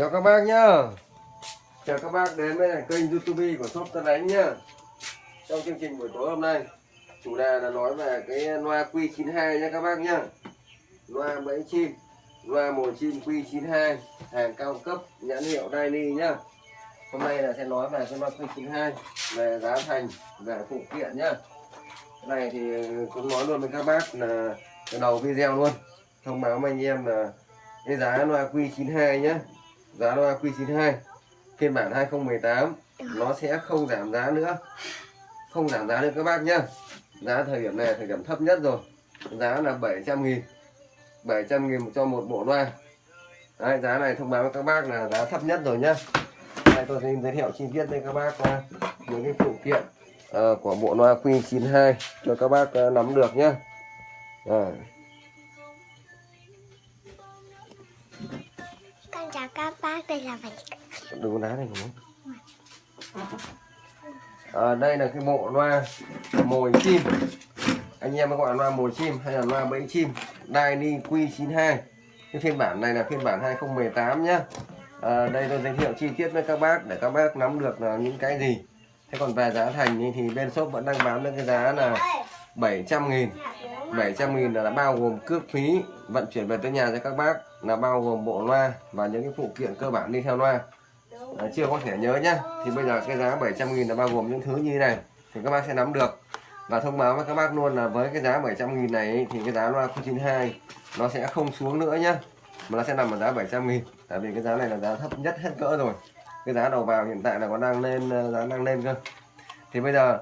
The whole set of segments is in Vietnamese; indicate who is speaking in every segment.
Speaker 1: chào các bác nhá. Chào các bác đến với kênh youtube của shop tân ánh nhá. Trong chương trình buổi tối hôm nay, chủ đề là nói về cái loa Q92 nhá các bác nhá. Loa bẫy chim, loa mồi chim Q92 hàng cao cấp, nhãn hiệu Daily nhá. Hôm nay là sẽ nói về cái loa Q92 về giá thành, về phụ kiện nhá. Cái này thì cũng nói luôn với các bác là từ đầu video luôn. Thông báo với anh em là cái giá loa Q92 nhá giá loa Q92 phiên bản 2018 nó sẽ không giảm giá nữa. Không giảm giá nữa các bác nhá. Giá thời điểm này thời điểm thấp nhất rồi. Giá là 700 nghìn 700 nghìn cho một bộ loa. Đấy, giá này thông báo với các bác là giá thấp nhất rồi nhá. Đây tôi xin giới thiệu chi tiết với các bác ờ, những cái phụ kiện uh, của bộ loa Q92 cho các bác uh, nắm được nhá. Rồi.
Speaker 2: Con chào các bác, đây là mình
Speaker 1: đừng đá này nhỉ? à, đây là cái bộ loa mồi chim. Anh em gọi là loa mồi chim hay là loa bẫy chim. Dyni Q92. Cái phiên bản này là phiên bản 2018 nhá. À, đây tôi giới thiệu chi tiết với các bác để các bác nắm được là những cái gì. Thế còn về giá thành thì bên shop vẫn đang bán được cái giá là 700 nghìn. 700 nghìn là đã bao gồm cước phí vận chuyển về tới nhà cho các bác là bao gồm bộ loa và những cái phụ kiện cơ bản đi theo loa. À, chưa có thể nhớ nhá. Thì bây giờ cái giá 700 nghìn là bao gồm những thứ như thế này thì các bác sẽ nắm được. Và thông báo với các bác luôn là với cái giá 700 nghìn này thì cái giá loa 92 nó sẽ không xuống nữa nhá. Mà nó sẽ nằm ở giá 700 nghìn tại vì cái giá này là giá thấp nhất hết cỡ rồi. Cái giá đầu vào hiện tại là còn đang lên ờ, giá đang lên cơ. Thì bây giờ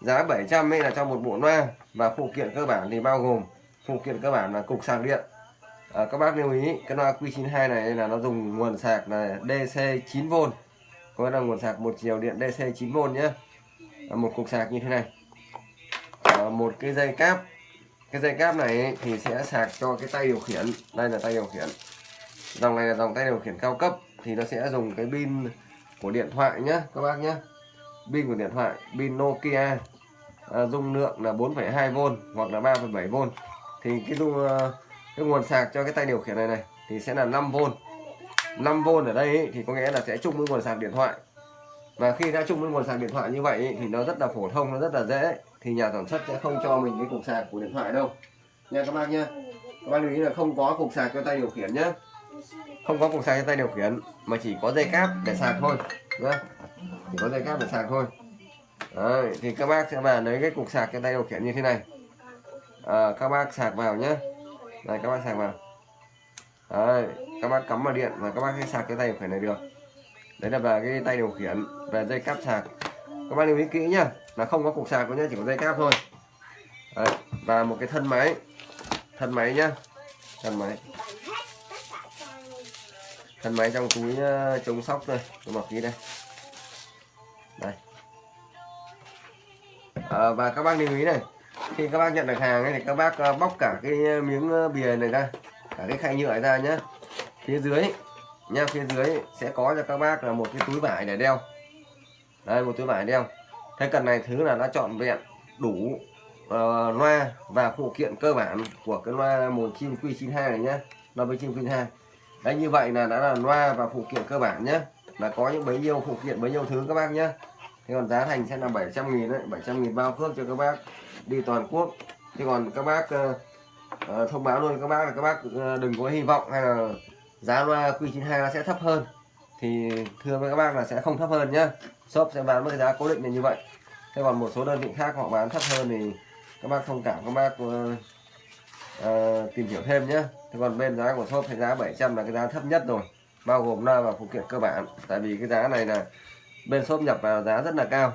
Speaker 1: giá 700 ấy là cho một bộ loa và phụ kiện cơ bản thì bao gồm phụ kiện cơ bản là cục sạc điện. À, các bác lưu ý cái loa Q92 này là nó dùng nguồn sạc là DC 9V có nghĩa là nguồn sạc một chiều điện DC 9V nhé. À, một cục sạc như thế này. À, một cái dây cáp. Cái dây cáp này thì sẽ sạc cho cái tay điều khiển. Đây là tay điều khiển. Dòng này là dòng tay điều khiển cao cấp thì nó sẽ dùng cái pin của điện thoại nhé các bác nhé pin của điện thoại pin Nokia à, dung lượng là 4,2V hoặc là 3,7V thì cái dung à, cái nguồn sạc cho cái tay điều khiển này này thì sẽ là 5V 5V ở đây ấy, thì có nghĩa là sẽ chung với nguồn sạc điện thoại. Và khi đã chung với nguồn sạc điện thoại như vậy ấy, thì nó rất là phổ thông nó rất là dễ. Thì nhà sản xuất sẽ không cho mình cái cục sạc của điện thoại đâu. Nha các bác nhé các bác lưu ý là không có cục sạc cho tay điều khiển nhé không có cục sạc cho tay điều khiển mà chỉ có dây cáp để sạc thôi nhé chỉ có dây cáp để sạc thôi. Đấy, thì các bác sẽ vào lấy cái cục sạc cái tay điều khiển như thế này. À, các bác sạc vào nhé đây các bác sạc vào. Đấy, các bác cắm vào điện và các bác sẽ sạc cái tay điều khiển này được. Đấy là về cái tay điều khiển về dây cáp sạc. Các bác lưu ý kỹ nhá là không có cục sạc có nhá chỉ có dây cáp thôi. Đấy, và một cái thân máy. Thân máy nhá. Thân máy. Thân máy trong túi ờ, chống sóc đây tôi mặc kỹ đây. À, và các bác lưu ý này khi các bác nhận được hàng ấy, thì các bác ờ, bóc cả cái ờ, miếng bìa này ra cả cái khay nhựa ra nhá. Phía dưới nha phía dưới sẽ có cho các bác là một cái túi vải để đeo. Đây một túi vải đeo. Thế cần này thứ là đã chọn vẹn đủ uh, loa và phụ kiện cơ bản của cái loa mồi chim Q92 này nhá loa với chim Q92 đấy như vậy là đã là loa và phụ kiện cơ bản nhé là có những bấy nhiêu phụ kiện bấy nhiêu thứ các bác nhé thế còn giá thành sẽ là 700 nghìn đấy 700 nghìn bao cước cho các bác đi toàn quốc. Thế còn các bác uh, uh, thông báo luôn các bác là các bác uh, đừng có hy vọng hay là giá loa Q92 nó sẽ thấp hơn. Thì thưa với các bác là sẽ không thấp hơn nhá. Shop sẽ bán với giá cố định là như vậy. Thế còn một số đơn vị khác họ bán thấp hơn thì các bác thông cảm các bác uh, uh, tìm hiểu thêm nhé thế còn bên giá của shop thì giá 700 là cái giá thấp nhất rồi bao gồm loa và phụ kiện cơ bản. Tại vì cái giá này là bên shop nhập vào giá rất là cao.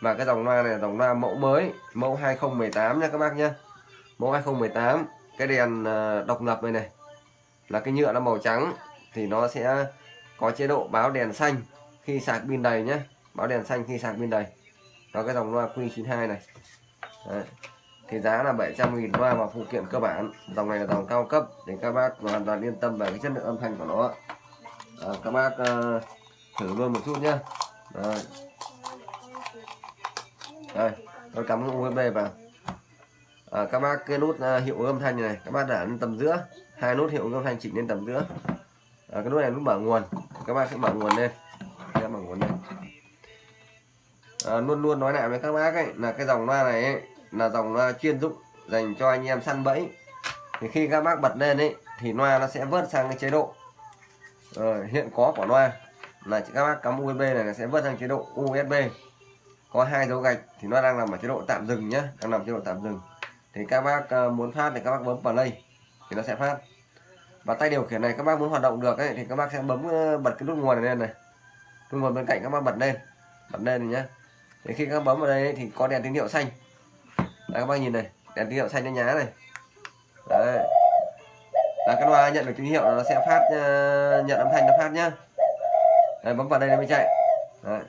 Speaker 1: Và cái dòng loa này là dòng loa mẫu mới mẫu 2018 nha các bác nhé. Mẫu 2018 cái đèn ờ, độc lập này này. Là cái nhựa nó màu trắng thì nó sẽ có chế độ báo đèn xanh khi sạc pin đầy nhé. Báo đèn xanh khi sạc pin đầy. Đó cái dòng loa Q92 này. Đấy. thì giá là 700.000 loa và phụ kiện cơ bản. Dòng này là dòng cao cấp để các bác hoàn toàn yên tâm về cái chất lượng âm thanh của nó. À, các bác uh, thử luôn một chút nhé rồi. Đây tôi cắm USB vào. À, các bác cái nút uh, hiệu âm thanh này các bác để lên tầm giữa. Hai nút hiệu âm thanh chỉnh lên tầm giữa. À, cái nút này nút mở nguồn. Các bác sẽ mở nguồn lên. Sẽ mở nguồn lên. À, luôn luôn nói lại với các bác ấy là cái dòng loa này ấy, là dòng loa chuyên dụng dành cho anh em săn bẫy. Thì khi các bác bật lên ấy thì loa nó sẽ vớt sang cái chế độ. Ờ, hiện có của loa là các bác cắm USB này nó sẽ vớt sang chế độ USB có hai dấu gạch thì nó đang nằm ở chế độ tạm dừng nhá đang nằm chế độ tạm dừng. Thì các bác ờ, muốn phát thì các bác bấm play thì nó sẽ phát. Và tay điều khiển này các bác muốn hoạt động được ấy, thì các bác sẽ bấm ờ, bật cái nút nguồn này lên này. Nút nguồn bên cạnh các bác bật lên bật lên nhé thì khi các bác bấm vào đây thì có đèn tín hiệu xanh. Đấy, các bác nhìn này đèn tín hiệu xanh nó nhá này. Đấy. Là cái loa nhận được tín hiệu là nó sẽ phát ờ, nhận âm thanh nó phát nhá đấy, bấm vào đây nó mới chạy. Đấy.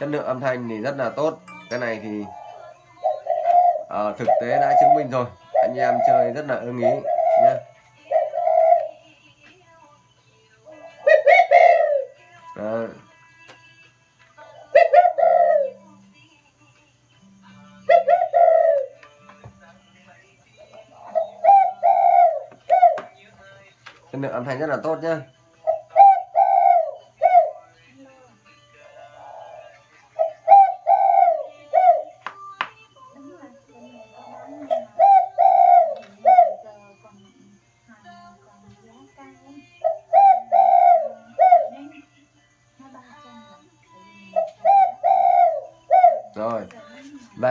Speaker 1: chất lượng âm thanh thì rất là tốt. Cái này thì à, thực tế đã chứng minh rồi. Anh em chơi rất là ưng ý nhé Đấy. chất lượng âm thanh rất là tốt nhá.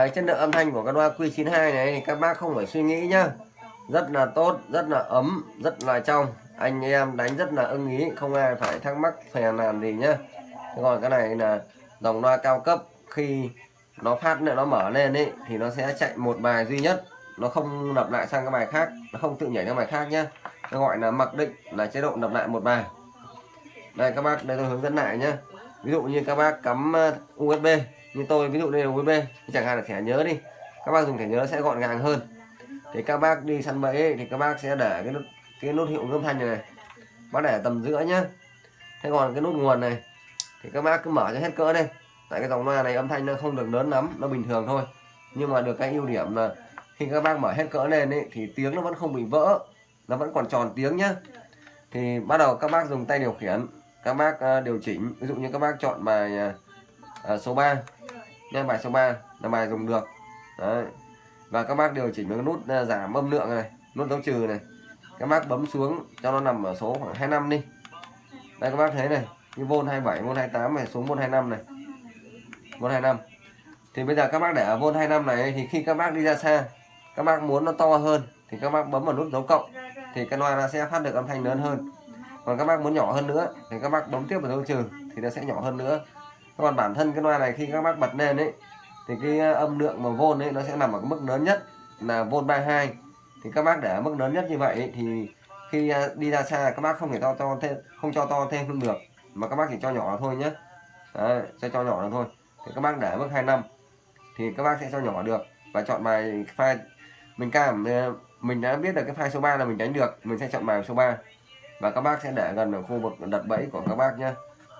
Speaker 1: Cái chất lượng âm thanh của con loa Q92 này thì các bác không phải suy nghĩ nhá. Rất là tốt, rất là ấm, rất là trong. Anh em đánh rất là ưng ý, không ai phải thắc mắc phèn làm gì nhá. Thế còn cái này là dòng loa cao cấp, khi nó phát nữa nó mở lên ấy thì nó sẽ chạy một bài duy nhất. Nó không lặp lại sang các bài khác, nó không tự nhảy sang bài khác nhá. Nó gọi là mặc định, là chế độ lặp lại một bài. Đây, các bác, đây tôi hướng dẫn lại nhá. Ví dụ như các bác cắm ờ, USB như tôi ví dụ đây là USB chẳng hạn là thẻ nhớ đi. Các bác dùng thẻ nhớ sẽ gọn gàng hơn. Thì các bác đi săn bẫy ấy, thì các bác sẽ để cái nút cái nút hiệu âm thanh này, này. Bác để tầm giữa nhá. Thế còn cái nút nguồn này thì các bác cứ mở cho hết cỡ đây. Tại cái dòng loa này âm thanh nó không được lớn lắm nó bình thường thôi. Nhưng mà được cái ưu điểm là khi các bác mở hết cỡ lên ấy, thì tiếng nó vẫn không bị vỡ nó vẫn còn tròn tiếng nhá. Thì bắt đầu các bác dùng tay điều khiển các bác ờ, điều chỉnh. Ví dụ như các bác chọn bài ờ, ờ, số 3 nha bài số 3 là bài dùng được. Đấy. và các bác điều chỉnh với nút à, giảm âm lượng này, nút dấu trừ này. Các bác bấm xuống cho nó nằm ở số khoảng 25 đi. Đây, các bác thấy này như vôn 27 vôn 28 này, xuống vôn 25 này. Vôn 25 thì bây giờ các bác để ở vôn 25 này thì khi các bác đi ra xa, các bác muốn nó to hơn, thì các bác bấm vào nút dấu cộng, thì cái loa nó sẽ phát được âm thanh lớn hơn. Còn các bác muốn nhỏ hơn nữa, thì các bác bấm tiếp vào dấu trừ, thì nó sẽ nhỏ hơn nữa còn bản thân cái loa này khi các bác bật lên ấy thì cái ờ, âm lượng mà vôn ấy nó sẽ nằm ở cái mức lớn nhất là vôn 32 thì các bác để ở mức lớn nhất như vậy ấy, thì khi ờ, đi ra xa các bác không thể to to thêm không cho to thêm không được mà các bác chỉ cho nhỏ thôi nhé Đấy, sẽ cho nhỏ thôi. Thì các bác để ở mức 25 thì các bác sẽ cho nhỏ được. Và chọn bài file mình cảm ờ, mình đã biết được cái file số 3 là mình đánh được mình sẽ chọn bài số 3 và các bác sẽ để gần ở khu vực đặt bẫy của các bác nhé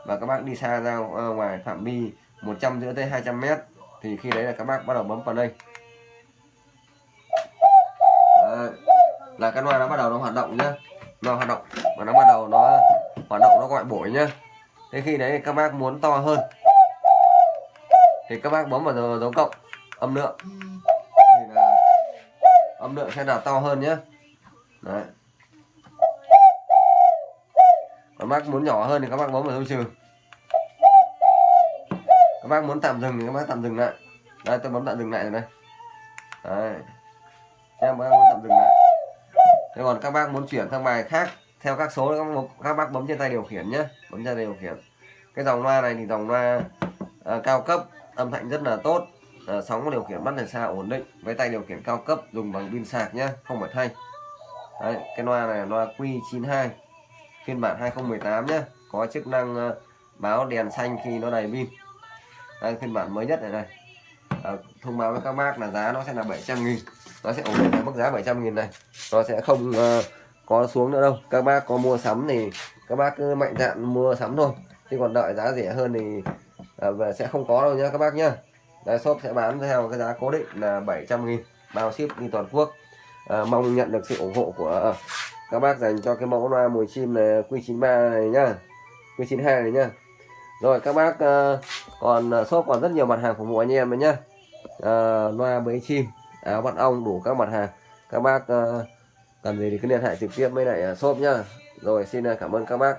Speaker 1: và các bác đi xa ra ờ, ngoài phạm vi 100 giữa tới 200 mét thì khi đấy là các bác bắt đầu bấm vào đây. Đấy. là cái loa nó bắt đầu nó hoạt động nhá. Nó hoạt động và nó bắt đầu nó hoạt động nó gọi bổi nhá. Thế khi đấy các bác muốn to hơn thì các bác bấm vào dấu, dấu cộng âm lượng. Thì là âm lượng sẽ là to hơn nhé đấy. Các bác muốn nhỏ hơn thì các bác bấm vào dấu trừ các bác muốn tạm dừng thì các bác tạm dừng lại. Đây tôi bấm tạm dừng lại rồi đây. Đấy. Em bác muốn tạm dừng lại. Thế còn các bác muốn chuyển sang bài khác theo các số các bác, các bác bấm trên tay điều khiển nhé. Bấm trên tay điều khiển. Cái dòng loa này thì dòng loa à, cao cấp âm thanh rất là tốt. À, sóng điều khiển bắt từ xa ổn định. Với tay điều khiển cao cấp dùng bằng pin sạc nhé không phải thay. Đấy, cái loa này là loa Q92 phiên bản 2018 nhé có chức năng ờ, báo đèn xanh khi nó đầy pin. Đây phiên bản mới nhất này này à, ờ, thông báo với các bác là giá nó sẽ là 700 nghìn. Nó sẽ ổn định ở mức giá 700 nghìn này. Nó sẽ không uh, có xuống nữa đâu. Các bác có mua sắm thì các bác cứ mạnh dạn mua sắm thôi. Chứ còn đợi giá rẻ hơn thì uh, sẽ không có đâu nhá các bác nhá. Đây shop sẽ bán theo cái giá cố định là 700 nghìn. Bao ship đi toàn quốc. À, mong nhận được sự ủng hộ của các bác dành cho cái mẫu loa mùi chim này Q93 này nhá. Q92 này nhá. Rồi các bác uh, còn ờ, shop còn rất nhiều mặt hàng phục vụ anh em đấy nhá. Uh, loa bẫy chim áo bắt ong đủ các mặt hàng. Các bác uh, cần gì thì cứ liên hệ trực tiếp với lại shop nhá. Rồi xin cảm ơn các bác.